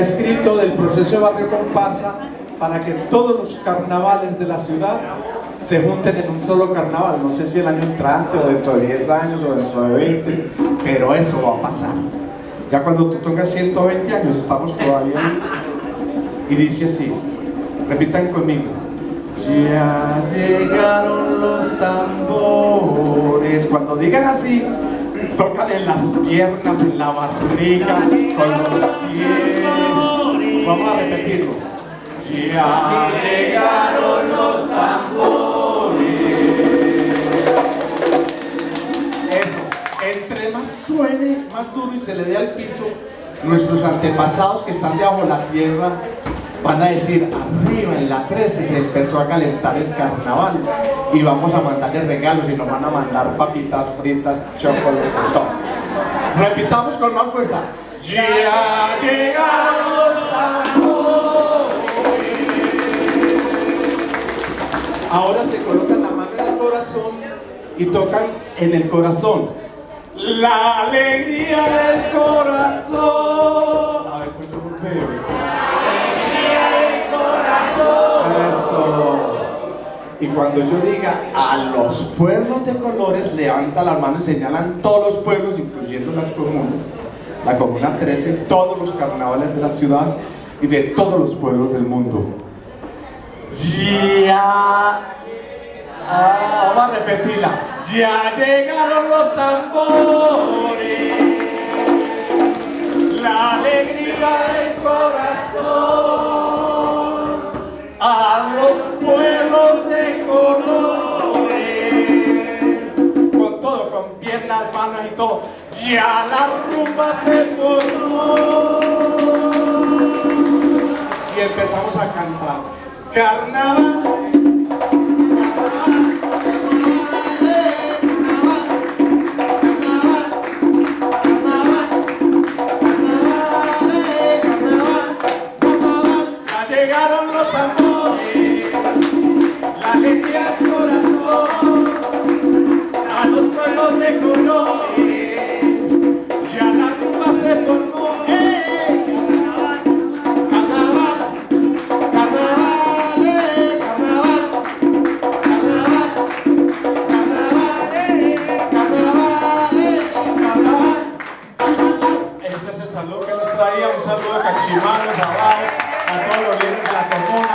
escrito del proceso de barrio comparsa para que todos los carnavales de la ciudad se junten en un solo carnaval. No sé si el año entrante o dentro de 10 años o dentro de 20, pero eso va a pasar. Ya cuando tú tengas 120 años, estamos todavía ahí. Y dice así, repitan conmigo. Ya llegaron los tambores. Cuando digan así, tocan en las piernas, en la barriga, con los pies. Vamos a repetirlo. Ya llegaron los tambores. Eso, entre más suene, más duro y se le dé al piso, nuestros antepasados que están debajo de la tierra van a decir, arriba en la 13 se empezó a calentar el carnaval y vamos a mandarle regalos y nos van a mandar papitas fritas, chocolate, todo. Repitamos con más fuerza. Ya Ahora se colocan la mano en el corazón y tocan en el corazón. La alegría del corazón. A ver, pues yo golpeo. Eso. Y cuando yo diga a los pueblos de colores, levanta la mano y señalan todos los pueblos, incluyendo las comunas, la comuna 13, todos los carnavales de la ciudad y de todos los pueblos del mundo. Ya. Ah, vamos a repetirla. Ya llegaron los tambores, la alegría del corazón, a los pueblos de colores, con todo, con piernas, manos y todo. Ya la rumba se formó Carnaval. llegaron los tambores, la alegría al corazón, a los pueblos de colores, Este es el saludo que nos traía, un saludo a Cachimanos, a a todos los líderes de la comuna,